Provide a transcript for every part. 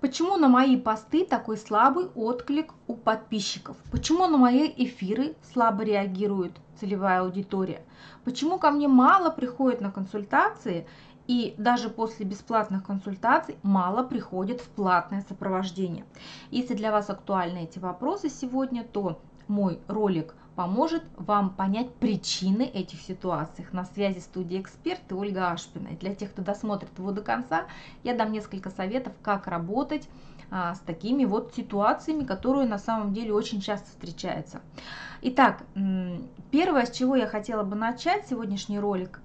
Почему на мои посты такой слабый отклик у подписчиков? Почему на мои эфиры слабо реагирует целевая аудитория? Почему ко мне мало приходит на консультации и даже после бесплатных консультаций мало приходит в платное сопровождение? Если для вас актуальны эти вопросы сегодня, то мой ролик поможет вам понять причины этих ситуаций. На связи студия «Эксперт» и Ольга Ашпина. И для тех, кто досмотрит его до конца, я дам несколько советов, как работать а, с такими вот ситуациями, которые на самом деле очень часто встречаются. Итак, первое, с чего я хотела бы начать сегодняшний ролик,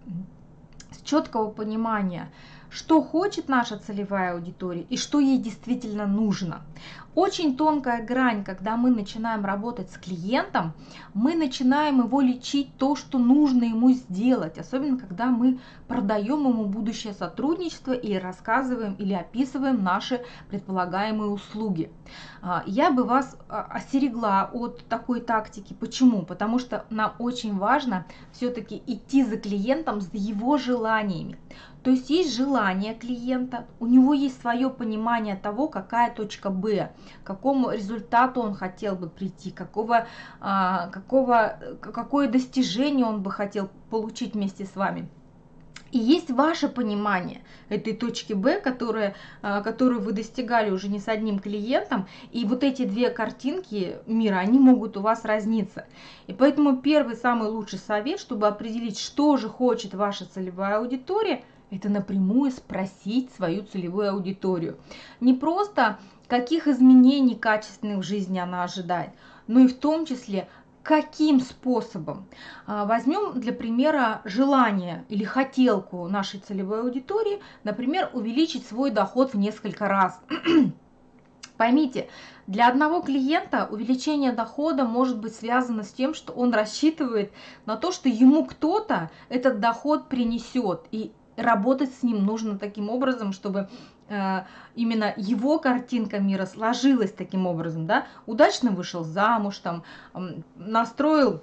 с четкого понимания, что хочет наша целевая аудитория и что ей действительно нужно. Очень тонкая грань, когда мы начинаем работать с клиентом, мы начинаем его лечить то, что нужно ему сделать, особенно когда мы продаем ему будущее сотрудничество или рассказываем или описываем наши предполагаемые услуги. А, я бы вас а, остерегла от такой тактики. Почему? Потому что нам очень важно все-таки идти за клиентом с его желаниями. То есть есть желание клиента, у него есть свое понимание того, какая точка Б, к какому результату он хотел бы прийти, какого, а, какого, какое достижение он бы хотел получить вместе с вами. И есть ваше понимание этой точки Б, которая, которую вы достигали уже не с одним клиентом, и вот эти две картинки мира, они могут у вас разниться. И поэтому первый, самый лучший совет, чтобы определить, что же хочет ваша целевая аудитория, это напрямую спросить свою целевую аудиторию. Не просто каких изменений качественных в жизни она ожидает, но и в том числе каким способом. А, возьмем для примера желание или хотелку нашей целевой аудитории, например, увеличить свой доход в несколько раз. Поймите, для одного клиента увеличение дохода может быть связано с тем, что он рассчитывает на то, что ему кто-то этот доход принесет. И работать с ним нужно таким образом, чтобы э, именно его картинка мира сложилась таким образом, да, удачно вышел замуж, там, настроил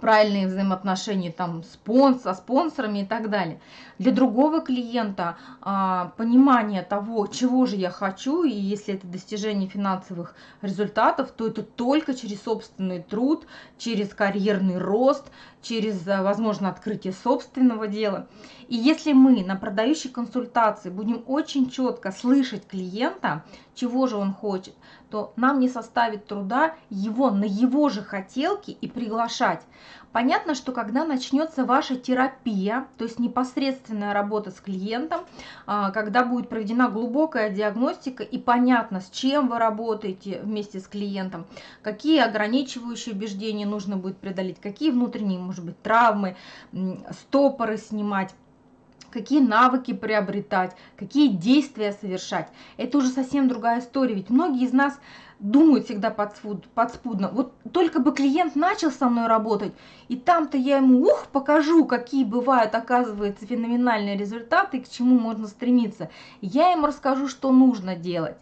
правильные взаимоотношения там спонс, со спонсорами и так далее. Для другого клиента а, понимание того, чего же я хочу, и если это достижение финансовых результатов, то это только через собственный труд, через карьерный рост, через, а, возможно, открытие собственного дела. И если мы на продающей консультации будем очень четко слышать клиента, чего же он хочет, то нам не составит труда его на его же хотелки и приглашать. Понятно, что когда начнется ваша терапия, то есть непосредственная работа с клиентом, а, когда будет проведена глубокая диагностика и понятно, с чем вы работаете вместе с клиентом, какие ограничивающие убеждения нужно будет преодолеть, какие внутренние, может быть, травмы, стопоры снимать, какие навыки приобретать, какие действия совершать. Это уже совсем другая история, ведь многие из нас думают всегда подспудно. Вот только бы клиент начал со мной работать, и там-то я ему, ух, покажу, какие бывают, оказывается, феноменальные результаты, к чему можно стремиться. Я ему расскажу, что нужно делать.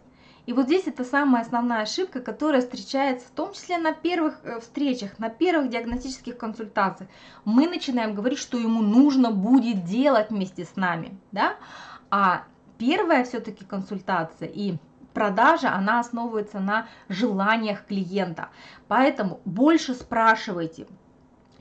И вот здесь это самая основная ошибка, которая встречается в том числе на первых э, встречах, на первых диагностических консультациях. Мы начинаем говорить, что ему нужно будет делать вместе с нами, да? А первая все-таки консультация и продажа, она основывается на желаниях клиента. Поэтому больше спрашивайте,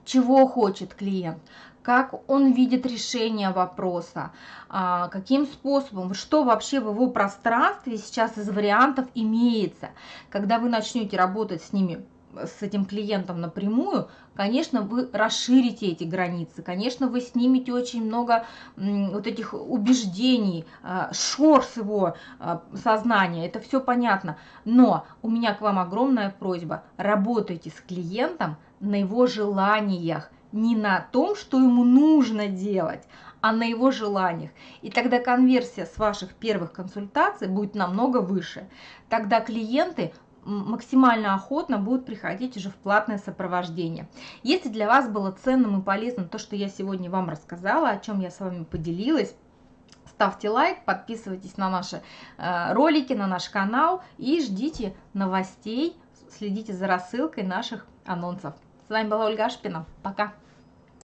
чего хочет клиент, как он видит решение вопроса, а, каким способом, что вообще в его пространстве сейчас из вариантов имеется. Когда вы начнете работать с ними с этим клиентом напрямую, конечно, вы расширите эти границы, конечно, вы снимете очень много вот этих убеждений, а, шор с его а, сознания, это все понятно. Но у меня к вам огромная просьба, работайте с клиентом на его желаниях, не на том, что ему нужно делать, а на его желаниях. И тогда конверсия с ваших первых консультаций будет намного выше. Тогда клиенты максимально охотно будут приходить уже в платное сопровождение. Если для вас было ценным и полезным то, что я сегодня вам рассказала, о чем я с вами поделилась, ставьте лайк, подписывайтесь на наши э, ролики, на наш канал и ждите новостей, следите за рассылкой наших анонсов. С вами была Ольга Ашпина. Пока!